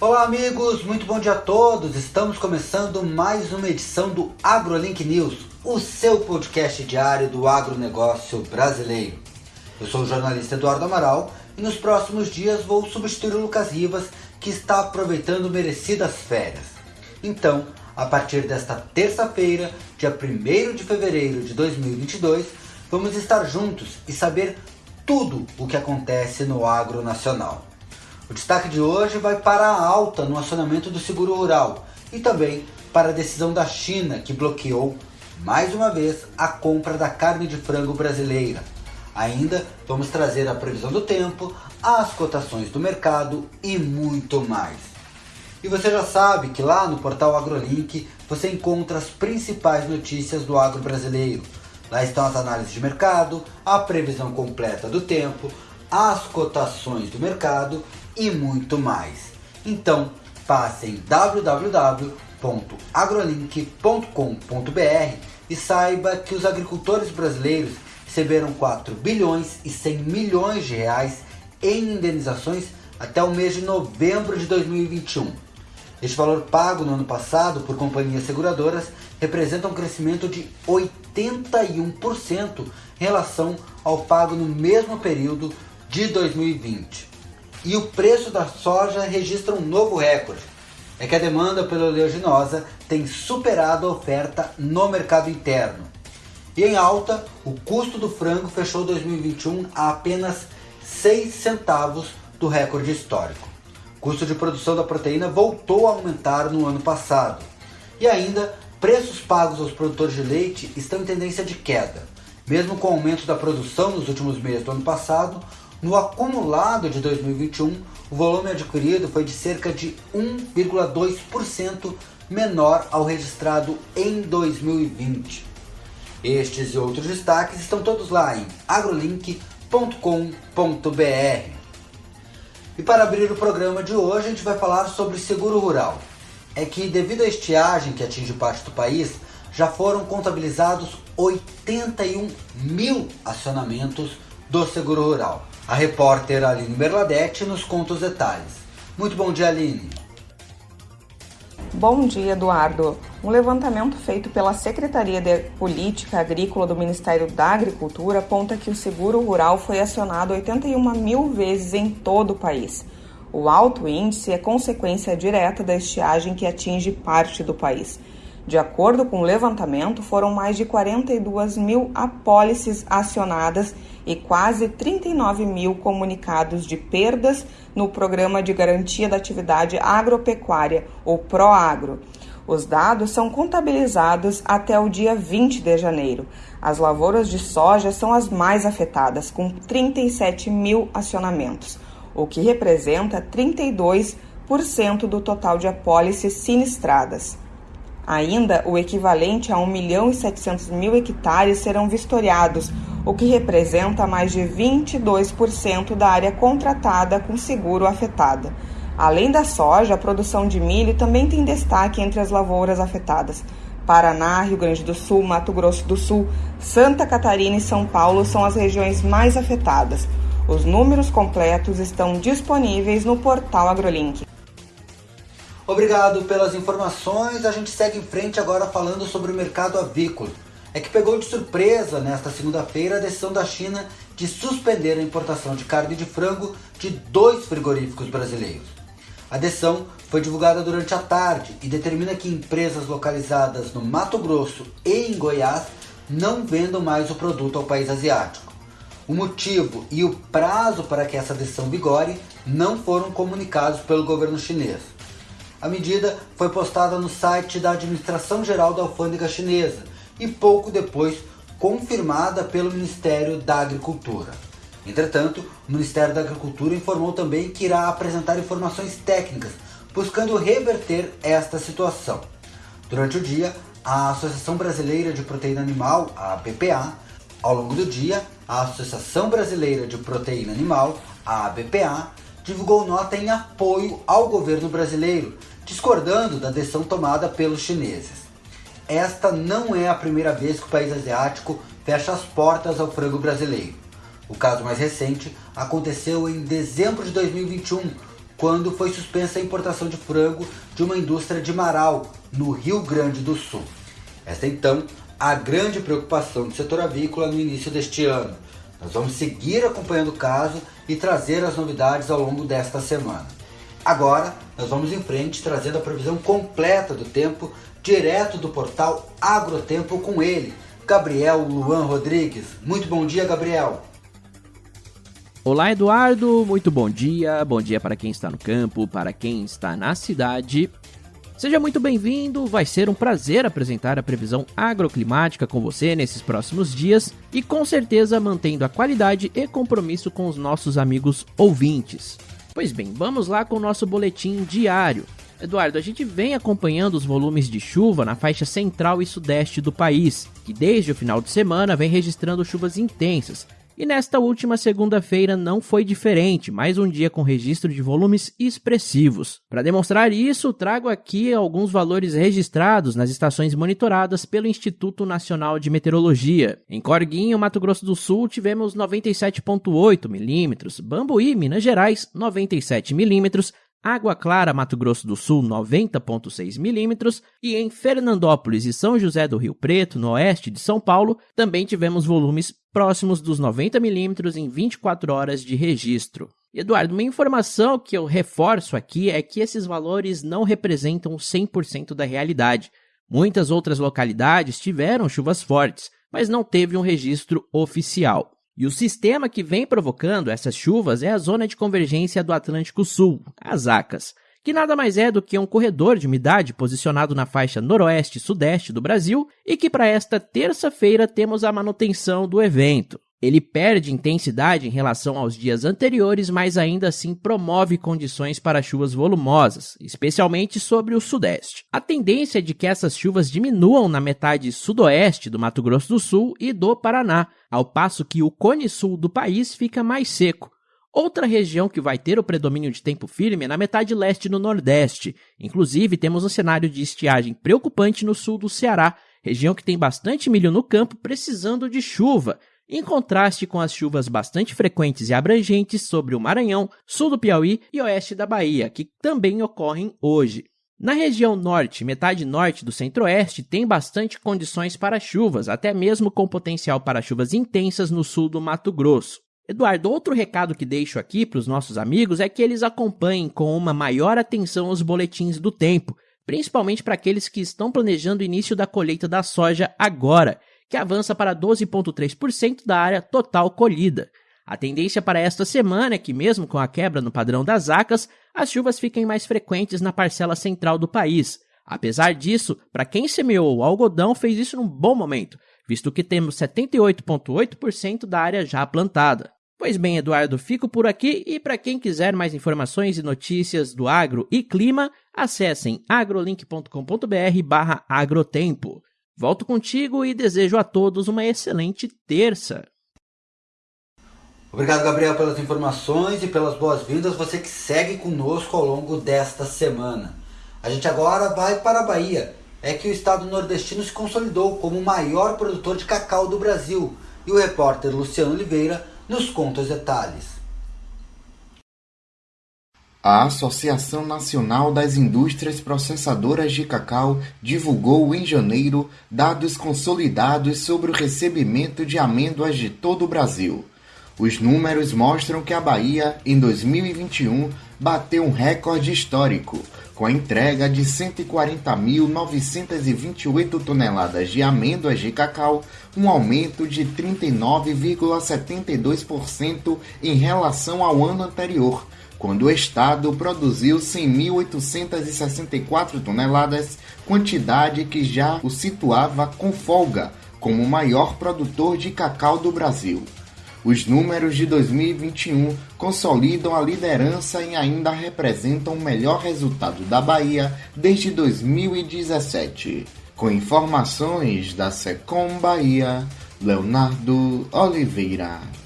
Olá amigos, muito bom dia a todos. Estamos começando mais uma edição do AgroLink News, o seu podcast diário do agronegócio brasileiro. Eu sou o jornalista Eduardo Amaral e nos próximos dias vou substituir o Lucas Rivas, que está aproveitando merecidas férias. Então, a partir desta terça-feira, dia 1 de fevereiro de 2022, vamos estar juntos e saber tudo o que acontece no agro nacional. O destaque de hoje vai para a alta no acionamento do seguro rural e também para a decisão da China que bloqueou mais uma vez a compra da carne de frango brasileira. Ainda vamos trazer a previsão do tempo, as cotações do mercado e muito mais. E você já sabe que lá no portal AgroLink você encontra as principais notícias do agro brasileiro. Lá estão as análises de mercado, a previsão completa do tempo, as cotações do mercado e muito mais. Então, passe em www.agrolink.com.br e saiba que os agricultores brasileiros receberam 4 bilhões e 100 milhões de reais em indenizações até o mês de novembro de 2021 este valor pago no ano passado por companhias seguradoras representa um crescimento de 81% em relação ao pago no mesmo período de 2020. E o preço da soja registra um novo recorde. É que a demanda pela oleaginosa tem superado a oferta no mercado interno. E em alta, o custo do frango fechou 2021 a apenas 6 centavos do recorde histórico. O custo de produção da proteína voltou a aumentar no ano passado. E ainda, preços pagos aos produtores de leite estão em tendência de queda. Mesmo com o aumento da produção nos últimos meses do ano passado, no acumulado de 2021, o volume adquirido foi de cerca de 1,2% menor ao registrado em 2020. Estes e outros destaques estão todos lá em agrolink.com.br. E para abrir o programa de hoje, a gente vai falar sobre seguro rural. É que, devido à estiagem que atinge parte do país, já foram contabilizados 81 mil acionamentos do seguro rural. A repórter Aline Merladete nos conta os detalhes. Muito bom dia, Aline. Bom dia, Eduardo. Um levantamento feito pela Secretaria de Política Agrícola do Ministério da Agricultura aponta que o seguro rural foi acionado 81 mil vezes em todo o país. O alto índice é consequência direta da estiagem que atinge parte do país. De acordo com o levantamento, foram mais de 42 mil apólices acionadas e quase 39 mil comunicados de perdas no Programa de Garantia da Atividade Agropecuária, o PROAGRO. Os dados são contabilizados até o dia 20 de janeiro. As lavouras de soja são as mais afetadas, com 37 mil acionamentos, o que representa 32% do total de apólices sinistradas. Ainda, o equivalente a 1 milhão e 700 mil hectares serão vistoriados, o que representa mais de 22% da área contratada com seguro afetada. Além da soja, a produção de milho também tem destaque entre as lavouras afetadas. Paraná, Rio Grande do Sul, Mato Grosso do Sul, Santa Catarina e São Paulo são as regiões mais afetadas. Os números completos estão disponíveis no portal AgroLink. Obrigado pelas informações. A gente segue em frente agora falando sobre o mercado avícola. É que pegou de surpresa nesta segunda-feira a decisão da China de suspender a importação de carne de frango de dois frigoríficos brasileiros. A decisão foi divulgada durante a tarde e determina que empresas localizadas no Mato Grosso e em Goiás não vendam mais o produto ao país asiático. O motivo e o prazo para que essa decisão vigore não foram comunicados pelo governo chinês. A medida foi postada no site da Administração Geral da Alfândega Chinesa e pouco depois confirmada pelo Ministério da Agricultura. Entretanto, o Ministério da Agricultura informou também que irá apresentar informações técnicas buscando reverter esta situação. Durante o dia, a Associação Brasileira de Proteína Animal, a ABPA, ao longo do dia, a Associação Brasileira de Proteína Animal, a ABPA, divulgou nota em apoio ao governo brasileiro, discordando da decisão tomada pelos chineses. Esta não é a primeira vez que o país asiático fecha as portas ao frango brasileiro. O caso mais recente aconteceu em dezembro de 2021, quando foi suspensa a importação de frango de uma indústria de Marau, no Rio Grande do Sul. Esta então a grande preocupação do setor avícola no início deste ano. Nós vamos seguir acompanhando o caso e trazer as novidades ao longo desta semana. Agora, nós vamos em frente trazendo a previsão completa do tempo direto do portal Agrotempo com ele, Gabriel Luan Rodrigues. Muito bom dia, Gabriel. Olá, Eduardo. Muito bom dia. Bom dia para quem está no campo, para quem está na cidade. Seja muito bem-vindo. Vai ser um prazer apresentar a previsão agroclimática com você nesses próximos dias e com certeza mantendo a qualidade e compromisso com os nossos amigos ouvintes. Pois bem, vamos lá com o nosso boletim diário. Eduardo, a gente vem acompanhando os volumes de chuva na faixa central e sudeste do país, que desde o final de semana vem registrando chuvas intensas, e nesta última segunda-feira não foi diferente, mais um dia com registro de volumes expressivos. Para demonstrar isso, trago aqui alguns valores registrados nas estações monitoradas pelo Instituto Nacional de Meteorologia. Em Corguinho, Mato Grosso do Sul, tivemos 97,8 milímetros, Bambuí, Minas Gerais, 97 milímetros, Água Clara, Mato Grosso do Sul, 90,6 milímetros, e em Fernandópolis e São José do Rio Preto, no oeste de São Paulo, também tivemos volumes próximos dos 90 milímetros em 24 horas de registro. Eduardo, uma informação que eu reforço aqui é que esses valores não representam 100% da realidade. Muitas outras localidades tiveram chuvas fortes, mas não teve um registro oficial. E o sistema que vem provocando essas chuvas é a Zona de Convergência do Atlântico Sul, as ACAS, que nada mais é do que um corredor de umidade posicionado na faixa noroeste sudeste do Brasil e que para esta terça-feira temos a manutenção do evento. Ele perde intensidade em relação aos dias anteriores, mas ainda assim promove condições para chuvas volumosas, especialmente sobre o sudeste. A tendência é de que essas chuvas diminuam na metade sudoeste do Mato Grosso do Sul e do Paraná, ao passo que o cone sul do país fica mais seco. Outra região que vai ter o predomínio de tempo firme é na metade leste no Nordeste. Inclusive, temos um cenário de estiagem preocupante no sul do Ceará, região que tem bastante milho no campo precisando de chuva em contraste com as chuvas bastante frequentes e abrangentes sobre o Maranhão, sul do Piauí e oeste da Bahia, que também ocorrem hoje. Na região norte, metade norte do centro-oeste, tem bastante condições para chuvas, até mesmo com potencial para chuvas intensas no sul do Mato Grosso. Eduardo, outro recado que deixo aqui para os nossos amigos é que eles acompanhem com uma maior atenção os boletins do tempo, principalmente para aqueles que estão planejando o início da colheita da soja agora que avança para 12,3% da área total colhida. A tendência para esta semana é que, mesmo com a quebra no padrão das acas, as chuvas fiquem mais frequentes na parcela central do país. Apesar disso, para quem semeou o algodão, fez isso num bom momento, visto que temos 78,8% da área já plantada. Pois bem, Eduardo, fico por aqui e para quem quiser mais informações e notícias do agro e clima, acessem agrolink.com.br/agrotempo. Volto contigo e desejo a todos uma excelente terça. Obrigado, Gabriel, pelas informações e pelas boas-vindas. Você que segue conosco ao longo desta semana. A gente agora vai para a Bahia. É que o estado nordestino se consolidou como o maior produtor de cacau do Brasil. E o repórter Luciano Oliveira nos conta os detalhes. A Associação Nacional das Indústrias Processadoras de Cacau divulgou em janeiro dados consolidados sobre o recebimento de amêndoas de todo o Brasil. Os números mostram que a Bahia, em 2021, bateu um recorde histórico, com a entrega de 140.928 toneladas de amêndoas de cacau, um aumento de 39,72% em relação ao ano anterior quando o Estado produziu 100.864 toneladas, quantidade que já o situava com folga como o maior produtor de cacau do Brasil. Os números de 2021 consolidam a liderança e ainda representam o melhor resultado da Bahia desde 2017. Com informações da Secom Bahia, Leonardo Oliveira.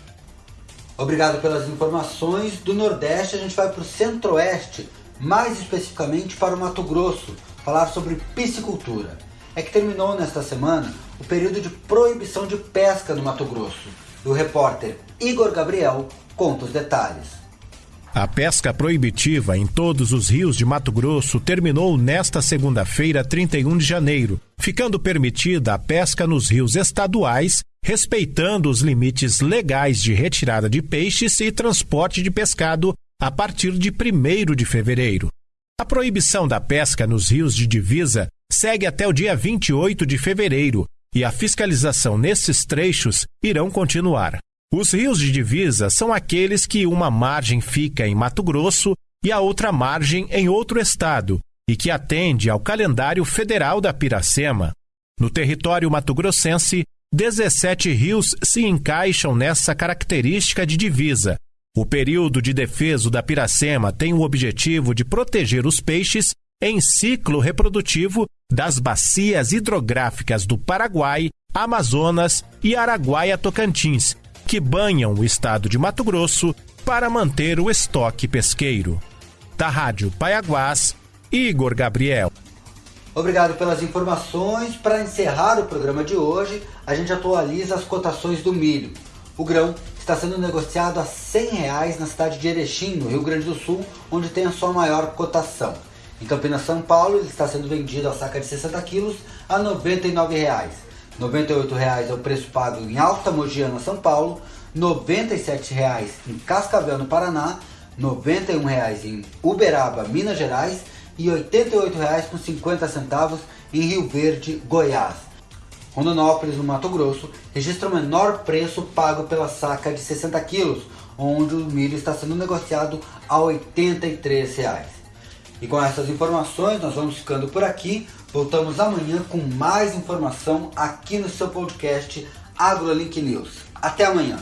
Obrigado pelas informações. Do Nordeste a gente vai para o Centro-Oeste, mais especificamente para o Mato Grosso, falar sobre piscicultura. É que terminou nesta semana o período de proibição de pesca no Mato Grosso. E o repórter Igor Gabriel conta os detalhes. A pesca proibitiva em todos os rios de Mato Grosso terminou nesta segunda-feira, 31 de janeiro, ficando permitida a pesca nos rios estaduais, respeitando os limites legais de retirada de peixes e transporte de pescado a partir de 1 de fevereiro. A proibição da pesca nos rios de divisa segue até o dia 28 de fevereiro e a fiscalização nesses trechos irão continuar. Os rios de divisa são aqueles que uma margem fica em Mato Grosso e a outra margem em outro estado e que atende ao calendário federal da Piracema. No território mato-grossense, 17 rios se encaixam nessa característica de divisa. O período de defeso da Piracema tem o objetivo de proteger os peixes em ciclo reprodutivo das bacias hidrográficas do Paraguai, Amazonas e Araguaia-Tocantins, que banham o estado de Mato Grosso para manter o estoque pesqueiro. Da Rádio Paiaguás, Igor Gabriel. Obrigado pelas informações. Para encerrar o programa de hoje, a gente atualiza as cotações do milho. O grão está sendo negociado a 100 reais na cidade de Erechim, no Rio Grande do Sul, onde tem a sua maior cotação. Em Campinas, São Paulo, ele está sendo vendido a saca de 60 quilos a 99 reais. R$ 98,00 é o preço pago em Alta Mogiana, São Paulo, R$ 97,00 em Cascavel, no Paraná, R$ 91,00 em Uberaba, Minas Gerais e R$ 88,50 em Rio Verde, Goiás. Rondonópolis, no Mato Grosso, registra o menor preço pago pela saca de 60 quilos, onde o milho está sendo negociado a R$ 83,00. E com essas informações, nós vamos ficando por aqui. Voltamos amanhã com mais informação aqui no seu podcast AgroLink News. Até amanhã!